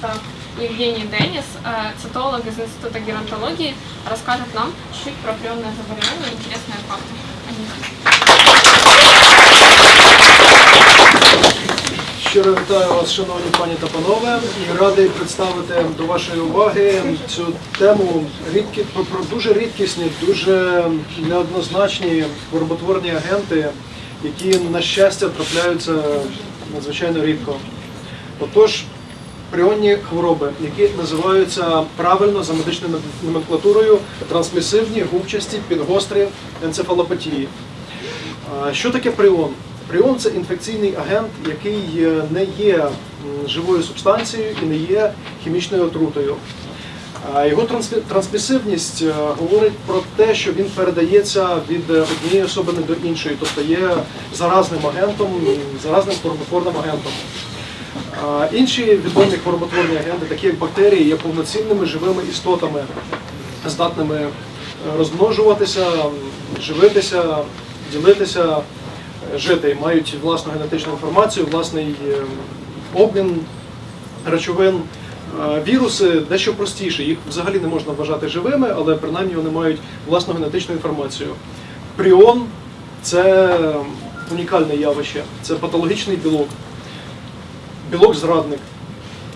это Евгений Денис, э, цитолог из Института геронтологии, расскажет нам чуть-чуть про прионное заболевание и интересные факты о них. Щиро вітаю вас, шановні пані та панове, і радий представити до вашої уваги цю тему рідкі, про, про дуже рідкісні, дуже неоднозначні хвороботворні агенти, які, на щастя, трапляються надзвичайно рідко. Отож, пріонні хвороби, які називаються правильно за медичною номенклатурою трансмісивні, губчасті, підгострі енцефалопатії. Що таке пріон? Пріон це інфекційний агент, який не є живою субстанцією і не є хімічною отрутою. Його трансмісивність е, говорить про те, що він передається від однієї особини до іншої, тобто є заразним агентом, заразним хвороботворним агентом. Інші відомі хвороботворні агенти, такі як бактерії, є повноцінними живими істотами, здатними е, розмножуватися, живитися, ділитися, е, жити, мають власну генетичну інформацію, власний е, обмін речовин. Віруси дещо простіше, їх взагалі не можна вважати живими, але принаймні вони мають власну генетичну інформацію. Пріон це унікальне явище, це патологічний білок білок-зрадник.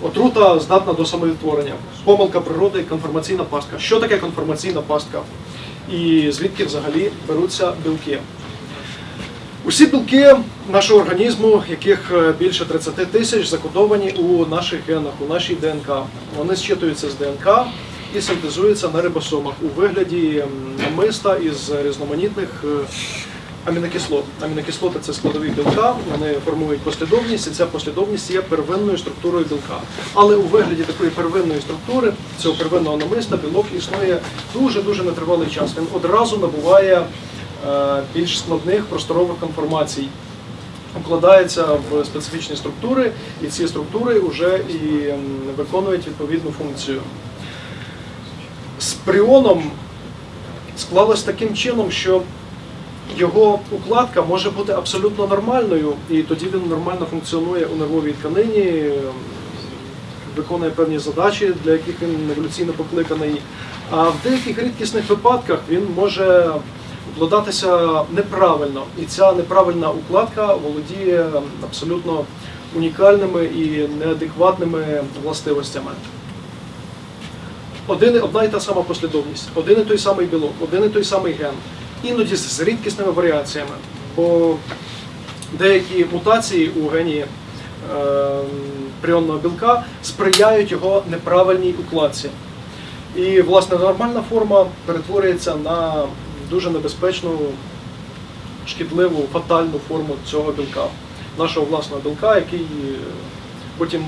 Отрута здатна до самовідтворення. Помилка природи, конформаційна пастка. Що таке конформаційна пастка? І звідки взагалі беруться білки? Усі білки нашого організму, яких е, більше 30 тисяч, закодовані у наших генах, у нашій ДНК. Вони зчитуються з ДНК і синтезуються на рибосомах у вигляді намиста із різноманітних е, амінокислот. Амінокислоти це складові білка, вони формують послідовність, і ця послідовність є первинною структурою білка. Але у вигляді такої первинної структури, цього первинного намиста, білок існує дуже-дуже нетривалий час. Він одразу набуває е, більш складних просторових конформацій. Укладається в специфічні структури, і ці структури вже і виконують відповідну функцію. З пріоном склалось таким чином, що його укладка може бути абсолютно нормальною, і тоді він нормально функціонує у нервовій тканині, виконує певні задачі, для яких він еволюційно покликаний. А в деяких рідкісних випадках він може укладатися неправильно, і ця неправильна укладка володіє абсолютно унікальними і неадекватними властивостями. Один, одна і та сама послідовність, один і той самий білок, один і той самий ген, іноді з рідкісними варіаціями. Бо деякі мутації у гені е, пріонного білка сприяють його неправильній укладці. І, власне, нормальна форма перетворюється на дуже небезпечну, шкідливу, фатальну форму цього білка, нашого власного білка, який е, потім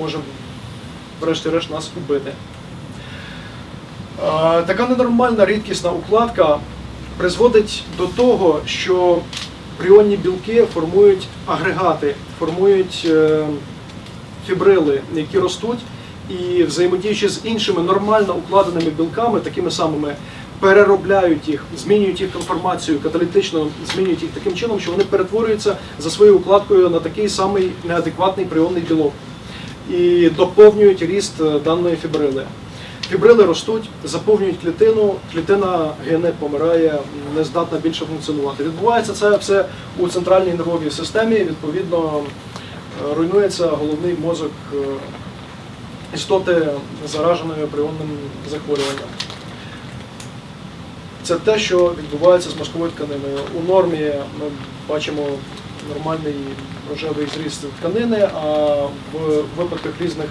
може, врешті-решт, нас убити. Е, Така ненормальна рідкісна укладка призводить до того, що пріонні білки формують агрегати, формують е, фібрили, які ростуть і взаємодіючи з іншими нормально укладеними білками, такими самими, переробляють їх, змінюють їх конформацію, каталітично змінюють їх таким чином, що вони перетворюються за своєю укладкою на такий самий неадекватний пріонний білок і доповнюють ріст е, даної фібрили. Фібрили ростуть, заповнюють клітину, клітина гине, помирає, не здатна більше функціонувати. Відбувається це все у центральній нервовій системі. Відповідно, е, руйнується головний мозок е, істоти, зараженої пріонним захворюванням. Це те, що відбувається з мозковою тканиною. У нормі ми бачимо нормальний рожевий зріст тканини, а в випадках різних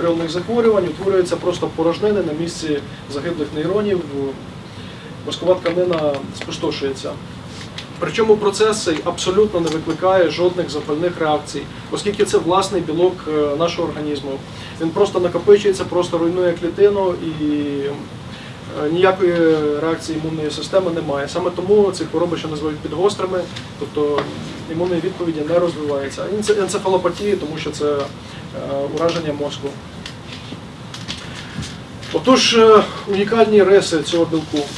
прийомних захворювань утворюються просто порожнини на місці загиблих нейронів. Мозкова тканина спустошується. Причому процес абсолютно не викликає жодних запальних реакцій, оскільки це власний білок е, нашого організму. Він просто накопичується, просто руйнує клітину і е, ніякої реакції імунної системи немає. Саме тому ці хвороби, що називають підгострими, тобто імунної відповіді не розвивається. Енцефалопатії, тому що це е, ураження мозку. Отож, е, унікальні риси цього білку.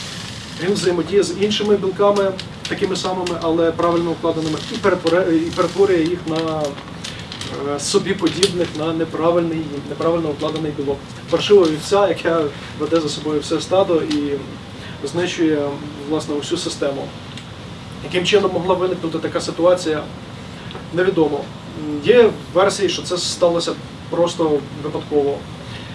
Він взаємодіє з іншими білками, такими самими, але правильно укладеними, і перетворює, їх на е, собі подібних на неправильний, неправильно укладений білок. Паршива вівця, яка веде за собою все стадо і знищує власне усю систему. Яким чином могла виникнути така ситуація, невідомо. Є версії, що це сталося просто випадково.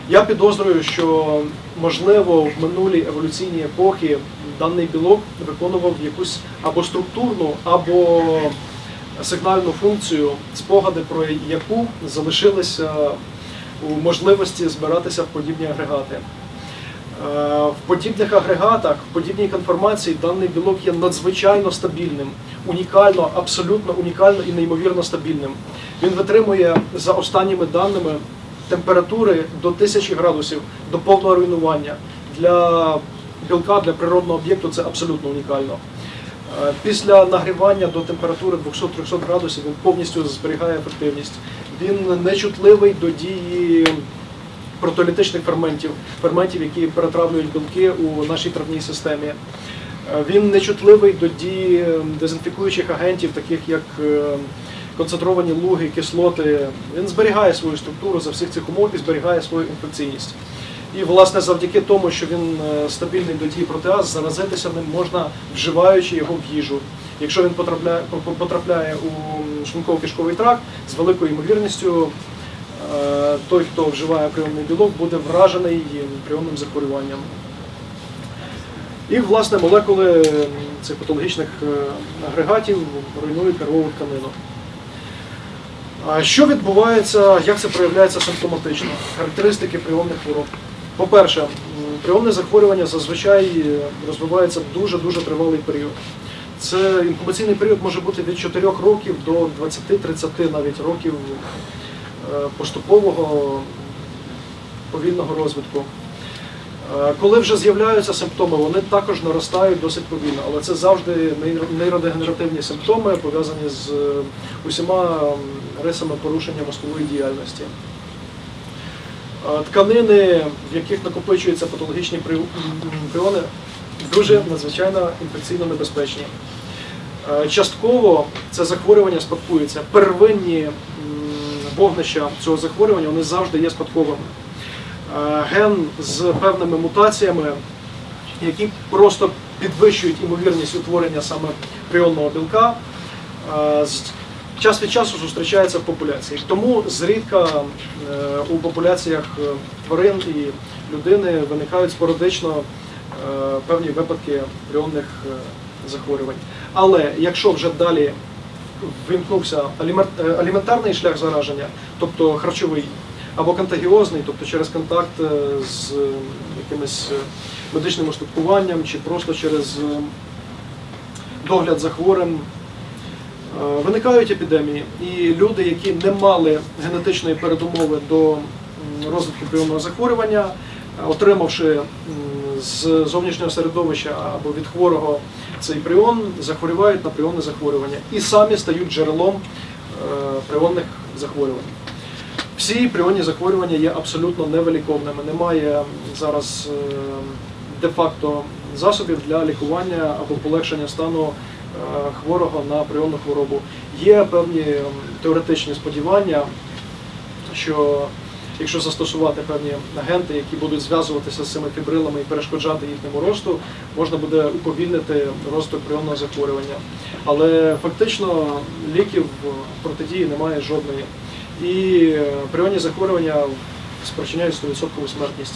Я підозрюю, що можливо в минулій еволюційній епохи даний білок виконував якусь або структурну, або сигнальну функцію, спогади про яку залишилися у можливості збиратися в подібні агрегати. Е, В подібних агрегатах, в подібній конформації даний білок є надзвичайно стабільним, унікально, абсолютно унікально і неймовірно стабільним. Він витримує за останніми даними температури до 1000 градусів, до повного руйнування. Для білка, для природного об'єкту це абсолютно унікально. Е, Після нагрівання до температури 200-300 градусів він повністю зберігає ефективність. Він нечутливий до дії протолітичних ферментів, ферментів, які перетравлюють білки у нашій травній системі. Е, Він нечутливий до дії дезінфікуючих агентів, таких як е, концентровані луги, кислоти. Він зберігає свою структуру за всіх цих умов і зберігає свою інфекційність. І, власне, завдяки тому, що він е, стабільний до дії протеаз, заразитися ним можна вживаючи його в їжу. Якщо він потрапляє, потрапляє у шлунково-кишковий тракт, з великою ймовірністю е, той, хто вживає прийомний білок, буде вражений прийомним захворюванням. І, власне, молекули цих патологічних е, агрегатів руйнують нервову тканину. Що відбувається, як це проявляється симптоматично? Характеристики прийомних хвороб. По-перше, прийомне захворювання зазвичай е, розвивається дуже-дуже тривалий період. Це інкубаційний період може бути від 4 років до 20-30 навіть років е, поступового повільного розвитку. Е, Коли вже з'являються симптоми, вони також наростають досить повільно, але це завжди нейродегенеративні симптоми, пов'язані з усіма рисами порушення мозкової діяльності. Тканини, в яких накопичуються патологічні пріони, дуже надзвичайно інфекційно небезпечні. Частково це захворювання спадкується. Первинні вогнища цього захворювання вони завжди є спадковими. Ген з певними мутаціями, які просто підвищують імовірність утворення саме пріонного білка, час від часу зустрічається в популяції. Тому зрідка е, у популяціях е, тварин і людини виникають спорадично е, певні випадки пріонних е, захворювань. Але якщо вже далі вимкнувся аліментарний шлях зараження, тобто харчовий, або контагіозний, тобто через контакт з якимось медичним устаткуванням чи просто через догляд за хворим. Е, Виникають епідемії, і люди, які не мали генетичної передумови до розвитку прийомного захворювання, е, отримавши з зовнішнього середовища або від хворого цей пріон, захворювають на пріонне захворювання і самі стають джерелом е, пріонних захворювань. Всі пріонні захворювання є абсолютно невиліковними. Немає зараз де-факто засобів для лікування або полегшення стану хворого на пріонну хворобу. Є певні теоретичні сподівання, що якщо застосувати певні агенти, які будуть зв'язуватися з цими фібрилами і перешкоджати їхньому росту, можна буде уповільнити розвиток прийомного захворювання. Але фактично ліків протидії немає жодної. І е, прийомні захворювання спричиняють 100% смертність.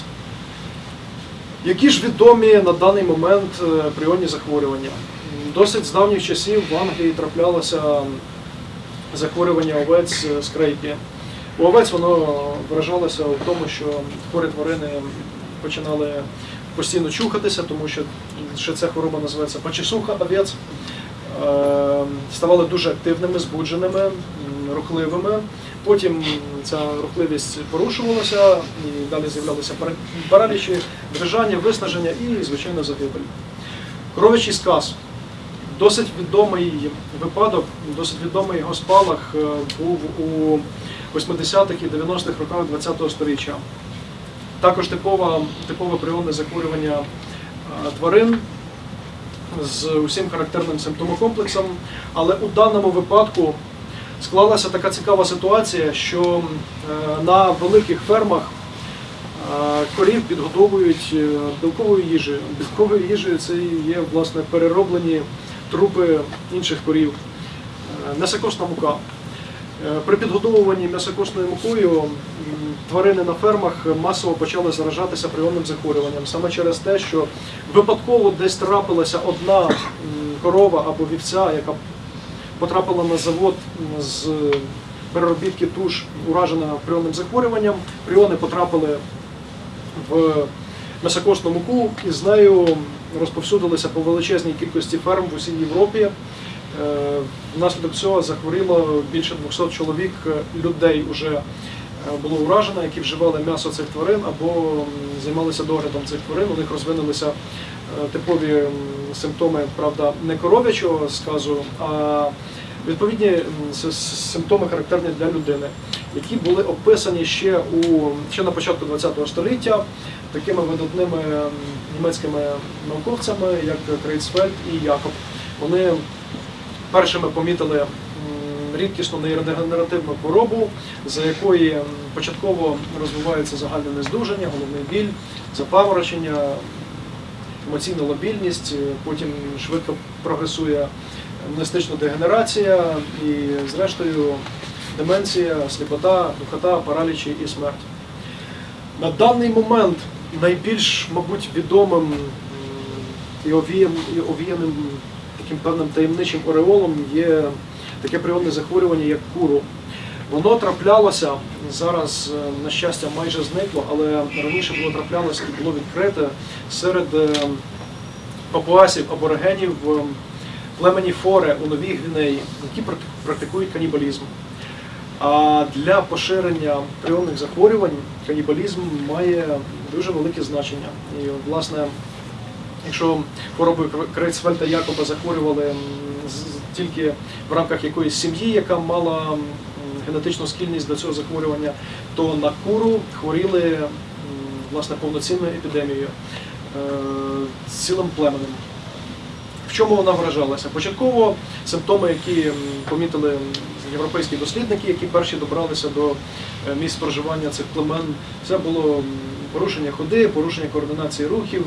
Які ж відомі на даний момент е, прийомні захворювання? Досить з давніх часів в Англії траплялося захворювання овець е, скрейпі. У овець воно виражалося в тому, що хворі тварини починали постійно чухатися, тому що ще ця хвороба називається почесуха овець. Е, Ставали дуже активними, збудженими, рухливими. Потім ця рухливість порушувалася, і далі з'являлися паралічі, дрижання, виснаження і, звичайно, загибель. Коровичий сказ. Досить відомий випадок, досить відомий його спалах е, був у 80-х і 90-х роках ХХ століття. Також типове, типове прийомне захворювання е, тварин з усім характерним симптомокомплексом, але у даному випадку склалася така цікава ситуація, що е, на великих фермах корів підгодовують білковою їжею. Білковою їжею це є власне перероблені трупи інших корів. Е, М'ясокосна мука. Е, При підгодовуванні м'ясокосною мукою тварини на фермах масово почали заражатися прийомним захворюванням. Саме через те, що випадково десь трапилася одна корова або вівця, яка потрапила на завод з переробітки туш, уражена прийомним захворюванням. Пріони потрапили в м'ясокосну муку і з нею розповсюдилися по величезній кількості ферм в усій Європі. Е, Внаслідок цього захворіло більше 200 чоловік е, людей вже е, було уражено, які вживали м'ясо цих тварин або займалися доглядом цих тварин. У них розвинулися типові симптоми, правда, не коров'ячого сказу, а відповідні симптоми характерні для людини, які були описані ще у ще на початку ХХ століття такими видатними німецькими науковцями, як Крейцфельд і Якоб. Вони першими помітили рідкісну нейродегенеративну хворобу, за якої початково розвивається загальне нездужання, головний біль, запаморочення, емоційна лобільність, е, потім швидко прогресує мистична дегенерація і, зрештою, деменція, сліпота, духота, паралічі і смерть. На даний момент найбільш, мабуть, відомим і овіяним, таким певним таємничим ореолом є таке прийомне захворювання, як куру. Воно траплялося зараз, е, на щастя, майже зникло, але раніше було траплялося і було відкрите серед е, папуасів аборигенів в племені Форе у Новій Гвінеї, які прак- практикують канібалізм. А для поширення прийомних захворювань канібалізм має дуже велике значення. І, власне, якщо хворобою Крейцфельда Якоба захворювали тільки в рамках якоїсь сім'ї, яка мала генетичну схильність до цього захворювання, то на куру хворіли власне повноцінною епідемією е, цілим племенем. В чому вона вражалася? Початково симптоми, які помітили європейські дослідники, які перші добралися до е, місць проживання цих племен, це було порушення ходи, порушення координації рухів,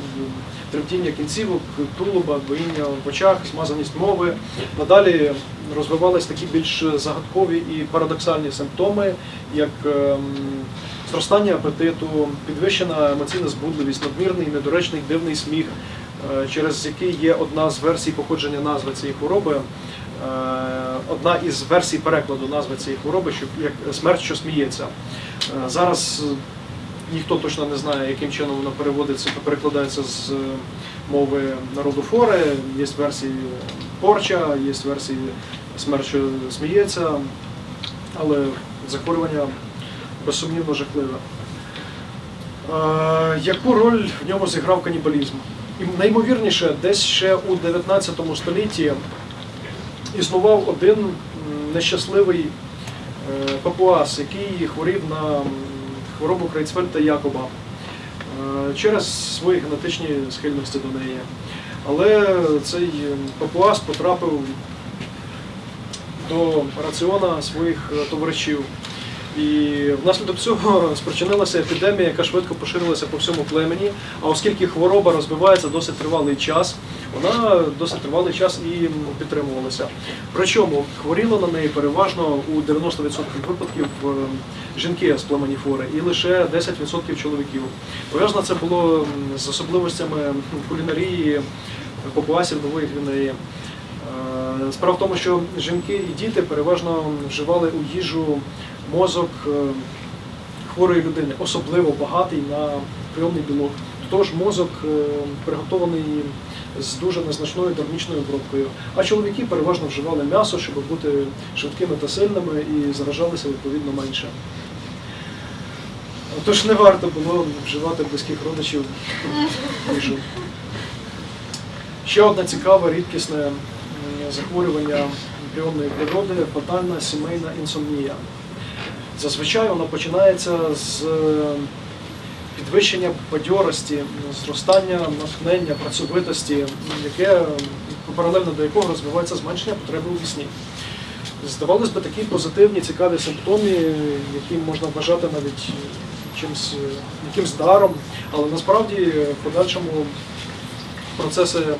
тремтіння кінцівок, тулуба, двоїння в очах, змазаність мови. Надалі розвивались такі більш загадкові і парадоксальні симптоми, як ем, зростання апетиту, підвищена емоційна збудливість, надмірний, недоречний, дивний сміх, е, через який є одна з версій походження назви цієї хвороби. е, Одна із версій перекладу назви цієї хвороби, що як смерть, що сміється. Е, Зараз ніхто точно не знає, яким чином воно переводиться, перекладається з е, мови народу фори. Є версії порча, є версії смерть, що сміється, але захворювання безсумнівно жахливе. Е, Яку роль в ньому зіграв канібалізм? І найімовірніше, десь ще у 19 столітті існував один нещасливий е, папуас, який хворів на хворобу Крейцфельда Якоба е, через свої генетичні схильності до неї. Але цей папуас потрапив до раціона своїх е, товаришів. І внаслідок цього спричинилася епідемія, яка швидко поширилася по всьому племені. А оскільки хвороба розвивається досить тривалий час, вона досить тривалий час і підтримувалася. Причому хворіло на неї переважно у 90% випадків е, жінки з племені фори і лише 10% чоловіків. Пов'язано це було з особливостями м, кулінарії папуасів Нової Гвінеї. Е, Справа в тому, що жінки і діти переважно вживали у їжу мозок е, хворої людини, особливо багатий на прийомний білок. Тож мозок приготований з дуже незначною термічною обробкою. А чоловіки переважно вживали м'ясо, щоб бути швидкими та сильними і заражалися відповідно менше. Тож не варто було вживати близьких родичів їжу. Ще одне цікаве, рідкісне захворювання прийомної природи фатальна сімейна інсомнія. Зазвичай воно починається з підвищення бадьорості, зростання натхнення, працьовитості, яке паралельно до якого розвивається зменшення потреби у вісні. здавалось би, такі позитивні, цікаві симптоми, які можна вважати навіть чимось, якимсь даром, але насправді в подальшому процеси е,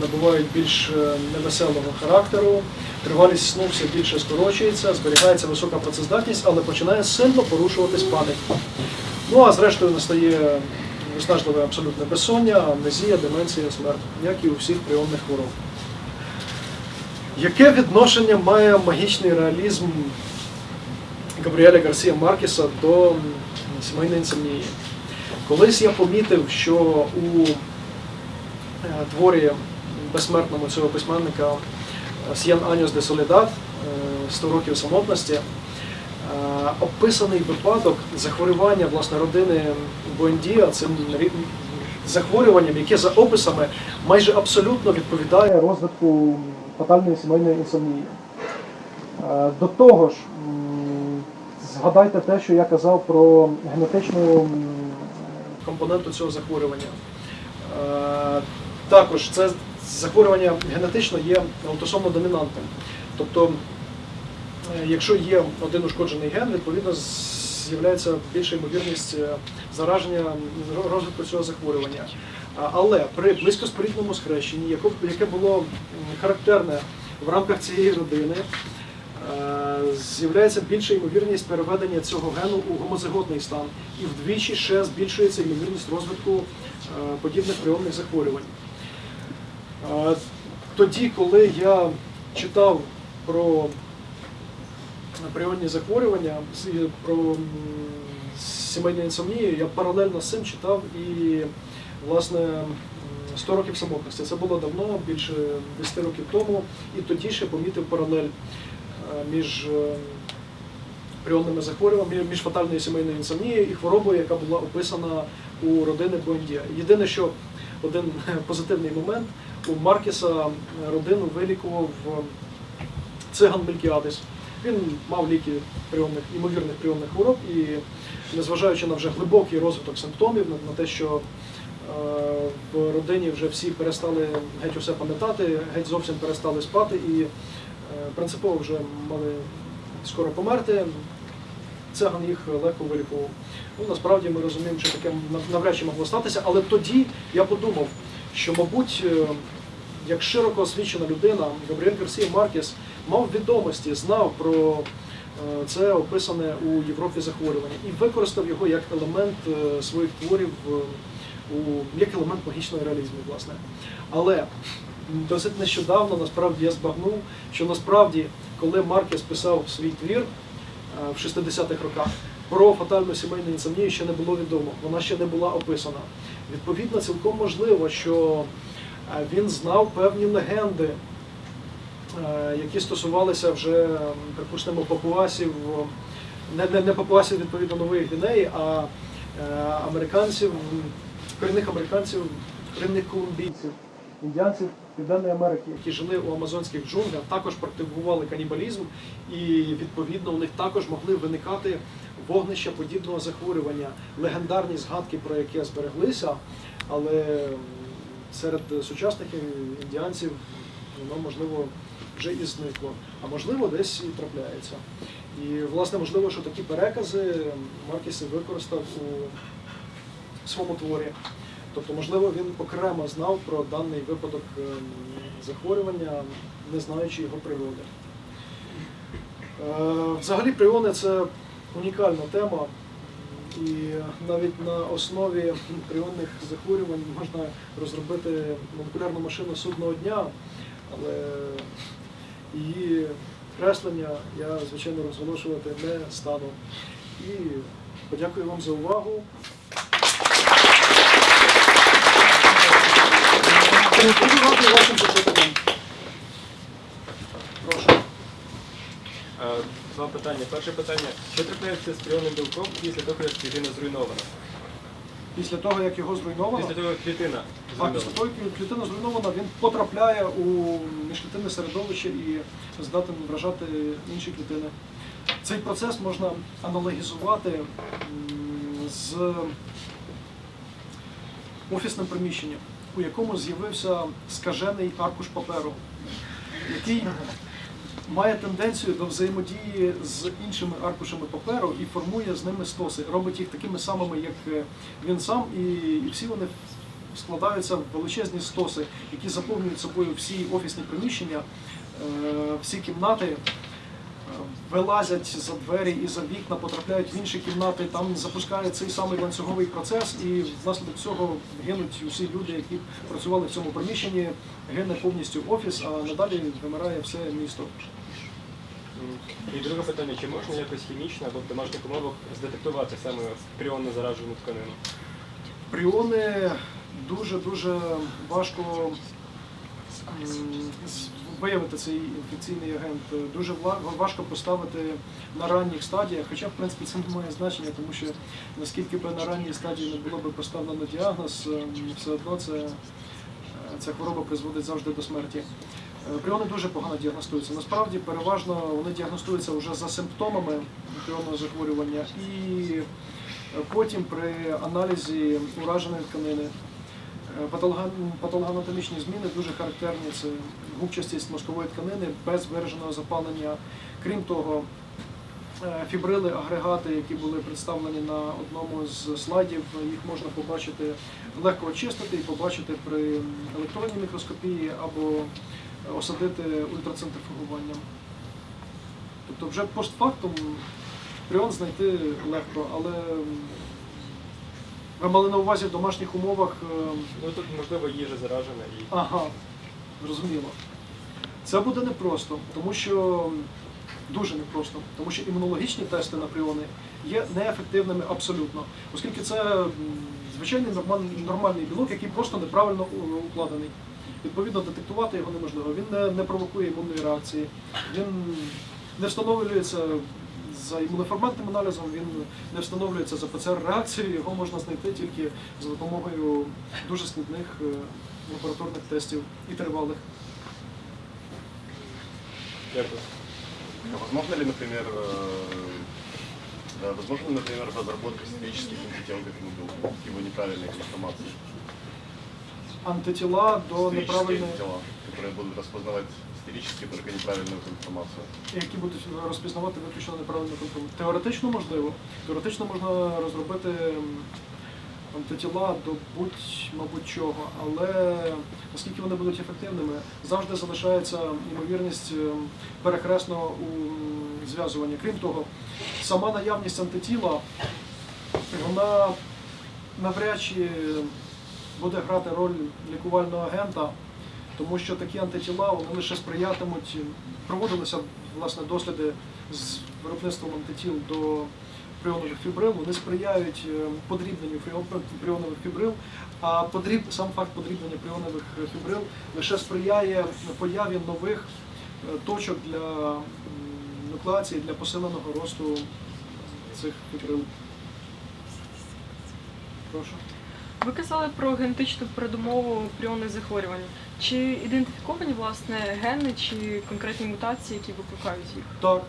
набувають більш е, невеселого характеру, тривалість сну все більше скорочується, зберігається висока працездатність, але починає сильно порушуватись пам'ять. Ну а зрештою настає виснажливе абсолютне безсоння, амнезія, деменція, смерть, як і у всіх прийомних хвороб. Яке відношення має магічний реалізм Габріеля Гарсія Маркеса до сімейної інсомнії? Колись я помітив, що у е, творі безсмертному цього письменника С'єн Аньос де Солідат «100 років самотності е, описаний випадок захворювання власне родини Буендія цим захворюванням, яке за описами майже абсолютно відповідає розвитку фатальної сімейної інсомнії. Е, До того ж, згадайте те, що я казав про генетичну компоненту цього захворювання. Е, Також це захворювання генетично є аутосомно домінантним. Тобто, е, якщо є один ушкоджений ген, відповідно з'являється більша ймовірність е, зараження розвитку цього захворювання. Але при близькоспорідному схрещенні, яке було характерне в рамках цієї родини, е, з'являється більша ймовірність переведення цього гену у гомозиготний стан, і вдвічі ще збільшується ймовірність розвитку е, подібних прийомних захворювань. Е, Тоді, коли я читав про прийомні захворювання, про м, сімейну інсомнію, я паралельно з цим читав і власне 100 років самотності. Це було давно, більше 10 років тому, і тоді ще помітив паралель е, між е, прийомними захворюваннями, між фатальною сімейною інсомнією і хворобою, яка була описана у родини Буендія. Єдине, що один позитивний момент у Маркіса родину вилікував е, циган Мелькіадис. Він мав ліки прийомних, ймовірних прийомних хвороб і, незважаючи на вже глибокий розвиток симптомів, на, те, що е, в родині вже всі перестали геть усе пам'ятати, геть зовсім перестали спати і е, принципово вже мали скоро померти. Циган їх легко вилікував. Ну, насправді ми розуміємо, що таке навряд чи могло статися, але тоді я подумав, що, мабуть, е, як широко освічена людина, Габріель Гарсія Маркес мав відомості, знав про е, це описане у Європі захворювання і використав його як елемент е, своїх творів, е, у, як елемент магічного реалізму, власне. Але досить нещодавно насправді я збагнув, що насправді, коли Маркес писав свій твір в 60-х роках, про фатальну сімейну інсомнію ще не було відомо, вона ще не була описана. Відповідно, цілком можливо, що він знав певні легенди, які стосувалися вже, припустимо, папуасів, не, не, не папуасів відповідно Нової Гвінеї, а е, американців, корінних американців, корінних колумбійців, індіанців Південної Америки, які жили у амазонських джунглях, також практикували канібалізм, і відповідно у них також могли виникати вогнища подібного захворювання, легендарні згадки, про яке збереглися, але серед сучасних індіанців воно можливо вже і зникло, а можливо десь і трапляється. І власне можливо, що такі перекази Маркіс використав у своєму творі. Тобто, можливо, він окремо знав про даний випадок ем, захворювання, не знаючи його природи. Е, Взагалі прийони це унікальна тема, і навіть на основі прийонних захворювань можна розробити молекулярну машину судного дня, але її креслення я, звичайно, розголошувати не стану. І подякую вам за увагу. Прошу. Е, Два питання. Перше питання. Що трапляється з прийомним білком після того, як клітина зруйнована? Після того, як його зруйновано, Після того, як клітина а після того, як клітина зруйнована, він потрапляє у міжклітинне середовище і здатен вражати інші клітини. Цей процес можна аналогізувати з офісним приміщенням, у якому з'явився скажений аркуш паперу, який має тенденцію до взаємодії з іншими аркушами паперу і формує з ними стоси, робить їх такими самими, як е, він сам, і, всі вони складаються в величезні стоси, які заповнюють собою всі офісні приміщення, е, всі кімнати. Вилазять за двері і за вікна, потрапляють в інші кімнати, там запускає цей самий ланцюговий процес, і внаслідок цього гинуть усі люди, які працювали в цьому приміщенні, гине повністю офіс, а надалі вимирає все місто. І друге питання, чи можна якось хімічно або в домашніх умовах здетектувати саме пріонно заражену тканину? Пріони дуже-дуже важко виявити цей інфекційний агент. Дуже важко поставити на ранніх стадіях, хоча в принципі це не має значення, тому що наскільки би на ранній стадії не було би поставлено діагноз, ем, все одно це, е, ця хвороба призводить завжди до смерті. Е, Пріони дуже погано діагностуються. Насправді переважно вони діагностуються вже за симптомами пріонного захворювання і е, потім при аналізі ураженої тканини. Е, Патологоанатомічні зміни дуже характерні. Це губчастість мозкової тканини без вираженого запалення. Крім того, е, фібрили, агрегати, які були представлені на одному з слайдів, їх можна побачити, легко очистити і побачити при електронній мікроскопії або осадити ультрацентрифугуванням. Тобто вже постфактум пріон знайти легко, але ви мали на увазі в домашніх умовах. е, Ну тут можливо їжа заражена і Ага, зрозуміло. Це буде непросто, тому що дуже непросто, тому що імунологічні тести на пріони є неефективними абсолютно, оскільки це звичайний нормальний, нормальний білок, який просто неправильно укладений. Відповідно, детектувати його неможливо. Він не, не провокує імунної реакції, він не встановлюється за імуноформантним аналізом, він не встановлюється за ПЦР-реакцією, його можна знайти тільки за допомогою дуже складних е, лабораторних тестів і тривалих. дякую. А Возможно ли, например, э, да, возможно, ли, например, разработка синтетических антител к этому белку, его неправильной конформации? Антитіла до Сферические неправильної, антитела, которые будут распознавать сферически только неправильную информацию. які будуть розпізнавати виключно неправильну контролю. Теоретично можливо. Теоретично можна розробити антитіла до будь, мабуть, чого, але наскільки вони будуть ефективними, завжди залишається ймовірність ем, перехресного м, зв'язування. Крім того, сама наявність антитіла, вона навряд чи буде грати роль лікувального агента, тому що такі антитіла вони лише сприятимуть. Проводилися власне досліди з виробництвом антитіл до пріонових фібрил, вони сприяють е, подрібненню фріон- пріонових фібрил, а подріб, сам факт подрібнення пріонових фібрил лише сприяє появі нових е, точок для нуклеації, для посиленого росту цих фібрил. Прошу. Ви казали про генетичну передумову пріонних захворювань. Чи ідентифіковані власне гени чи конкретні мутації, які викликають їх? Так,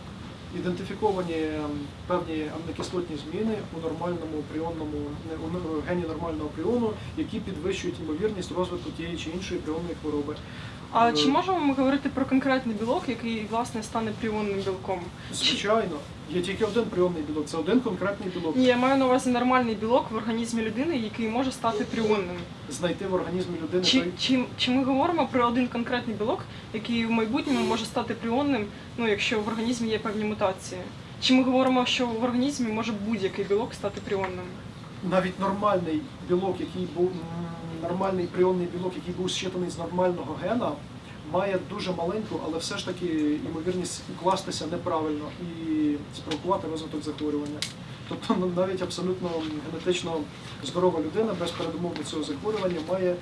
ідентифіковані ем, певні амінокислотні зміни у нормальному пріонному у гені нормального пріону, які підвищують ймовірність розвитку тієї чи іншої пріонної хвороби. А чи можемо ми говорити про конкретний білок, який власне стане пріонним білком? Звичайно, є тільки один пріонний білок, це один конкретний білок. Ні, я маю на увазі нормальний білок в організмі людини, який може стати пріонним. Знайти в організмі людини Чи, той чи, чи ми говоримо про один конкретний білок, який в майбутньому може стати пріонним, ну якщо в організмі є певні мутації? Чи ми говоримо, що в організмі може будь-який білок стати пріонним? навіть нормальний білок, який був нормальний пріонний білок, який був зчитаний з нормального гена, має дуже маленьку, але все ж таки ймовірність укластися неправильно і спровокувати розвиток захворювання. Тобто ну, навіть абсолютно генетично здорова людина без передумов до цього захворювання має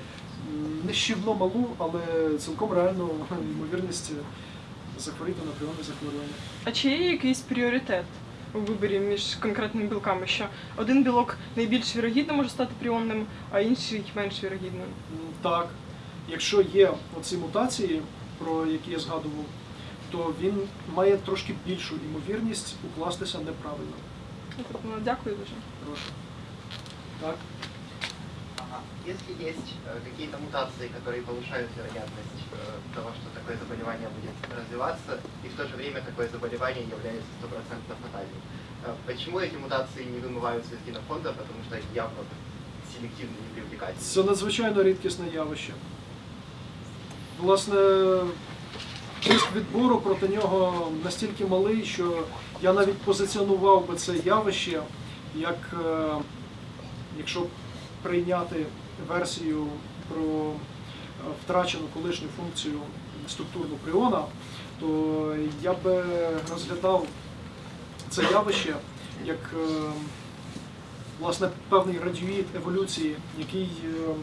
нищівно малу, але цілком реальну ймовірність захворіти на пріонне захворювання. А чи є якийсь пріоритет у виборі між конкретними білками? Що один білок найбільш вірогідно може стати пріонним, а інший менш вірогідним? Так, якщо є оці мутації, про які я згадував, то він має трошки більшу ймовірність укластися неправильно. Ну, Дякую дуже. Прошу. Так. Ага. Если есть э, какие-то мутации, которые повышают вероятность э, того, что такое заболевание будет развиваться, и в то же время такое заболевание является стопроцентно фатальным. Э, Почему эти мутации не вымываются из генофонда? Потому что они явно селективно не привлекательны. Це надзвичайно рідкісне явище. Власне, тиск відбору проти нього настільки малий, що я навіть позиціонував би це явище як, е, якщо прийняти версію про е, втрачену колишню функцію структурну пріона, то я би розглядав це явище як е, власне певний радіоїд еволюції, який е,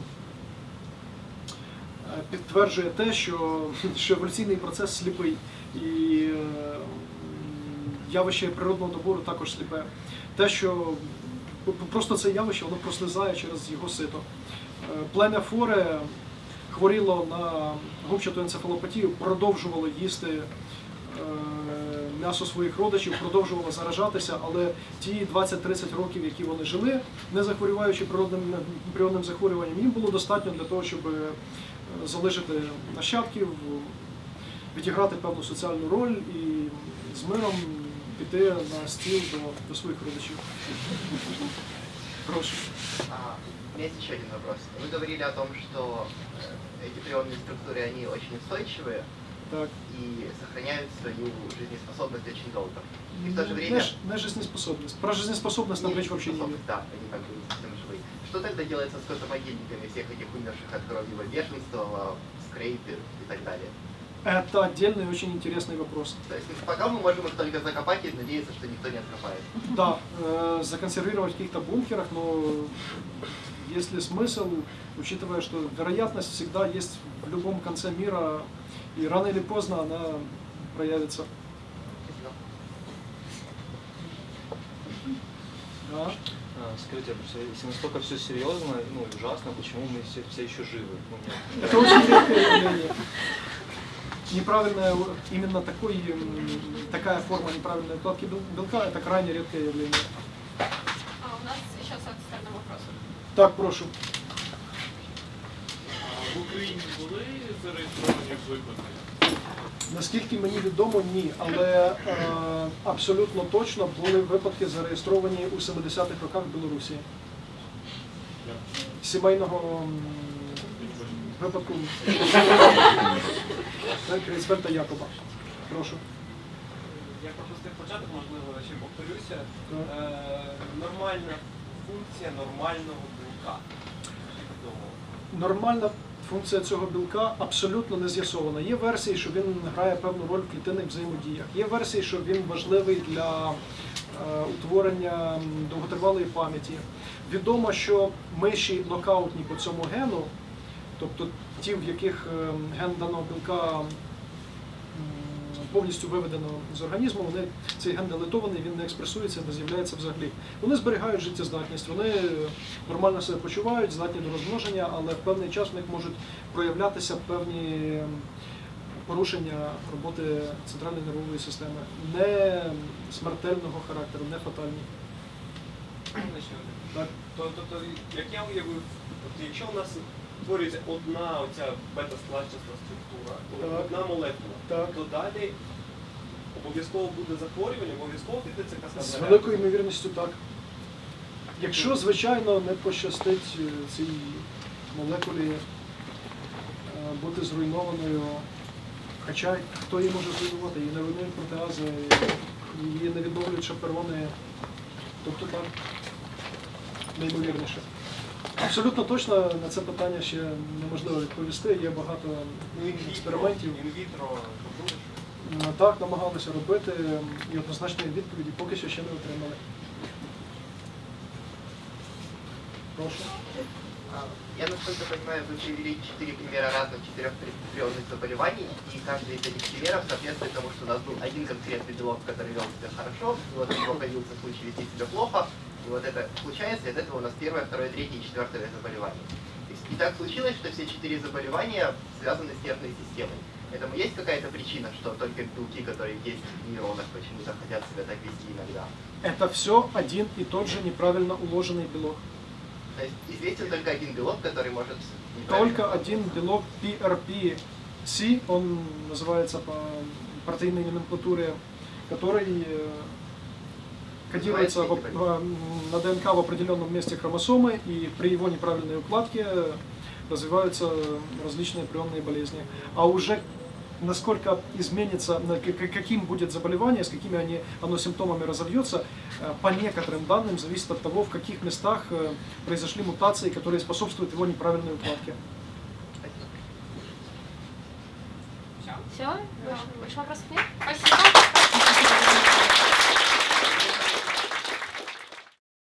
підтверджує те, що, що еволюційний процес сліпий, і явище природного добору також сліпе. Те, що просто це явище, воно прослизає через його сито. Е, Плем'я Форе хворіло на губчату енцефалопатію, продовжувало їсти е, м'ясо своїх родичів, продовжувало заражатися, але ті 20-30 років, які вони жили, не захворюваючи природним природним захворюванням, їм було достатньо для того, щоб е, залишити нащадків, відіграти певну соціальну роль і з миром піти на стіл до, до своїх родичів. Прошу. А, у меня есть еще один вопрос. Вы говорили о том, что э, эти прионные структуры, они очень устойчивые Так. и сохраняют свою жизнеспособность очень долго. И в то же Не, время... ж- не жизнеспособность. Про жизнеспособность нам речь вообще не идет. Да, они как бы не совсем живые. Что тогда делается с скотомогильниками всех этих умерших от кровавого бешенства, скрейпер и так далее? Это отдельный очень интересный вопрос. То есть пока мы можем их только закопать и надеяться, что никто не откопает. Да, э, законсервировать в каких-то бункерах, но есть ли смысл, учитывая, что вероятность всегда есть в любом конце мира, и рано или поздно она проявится. Да. А, Скажите, а если настолько все серьезно, ну, и ужасно, почему мы все, все еще живы? Ну. Это очень явление. Неправильная, у- именно такой, м, такая форма неправильной укладки бел- белка – это крайне редкое явление. А у нас еще с этой стороны вопрос. Так, прошу. В Україні були зареєстровані випадки? Наскільки мені відомо, ні. Але е, абсолютно точно були випадки зареєстровані у 70-х роках в Білорусі. Сімейного випадку Так, Якоба. Прошу. Я пропустив початок, можливо, ще повторюся. Е, нормальна функція нормального білка. Нормальна функція цього білка абсолютно не з'ясована. Є версії, що він грає певну роль в клітинних взаємодіях. Є версії, що він важливий для е, утворення довготривалої пам'яті. Відомо, що миші нокаутні по цьому гену, тобто ті, в яких е, ген даного білка повністю виведено з організму, вони, цей ген делетований, він не експресується, не з'являється взагалі. Вони зберігають життєздатність, вони нормально себе почувають, здатні до розмноження, але в певний час в них можуть проявлятися певні ем, порушення роботи центральної нервової системи, не смертельного характеру, не фатальні. Так. То- Тобто, як я уявив, якщо у нас утворюється одна оця бета-складцяста структура, Так. одна молекула, Так. то далі обов'язково буде захворювання, обов'язково піде З каскадна великою ймовірністю так. Якщо, звичайно, не пощастить е, цій молекулі е, бути зруйнованою, хоча хто її може зруйнувати, її не руйнують протеази, її не відновлюють шаперони, тобто так, найімовірніше. Абсолютно точно на це питання ще неможливо відповісти. Є багато Ну, інвітро, експериментів. інвітро, робили щось? М, Так, намагалися робити і однозначної відповіді поки що ще не отримали. Прошу. А, Я, насколько понимаю, вы привели четыре примера разных четырех прионных заболеваний, и каждый из этих примеров соответствует тому, что у нас был один конкретный белок, который вел себя хорошо, и вот у него появился случай вести себя плохо, и вот это случается, и от этого у нас первое, второе, третье и четвертое заболевание. И так случилось, что все четыре заболевания связаны с нервной системой. Этому есть какая-то причина, что только белки, которые есть в нейронах, почему-то хотят себя так вести иногда? Это все один и тот же неправильно уложенный белок. То есть известен только один белок, который может... Только один белок PRP Си, он называется по протеинной номенклатуре, который э, кодируется в- в- на ДНК в определенном месте хромосомы, и при его неправильной укладке развиваются различные прионные болезни. А уже насколько изменится, каким будет заболевание, с какими они, оно симптомами разовьется, э, по некоторым данным зависит от того, в каких местах э, произошли мутации, которые способствуют его неправильной укладке. Все? Больше, больше вопросов нет? Спасибо.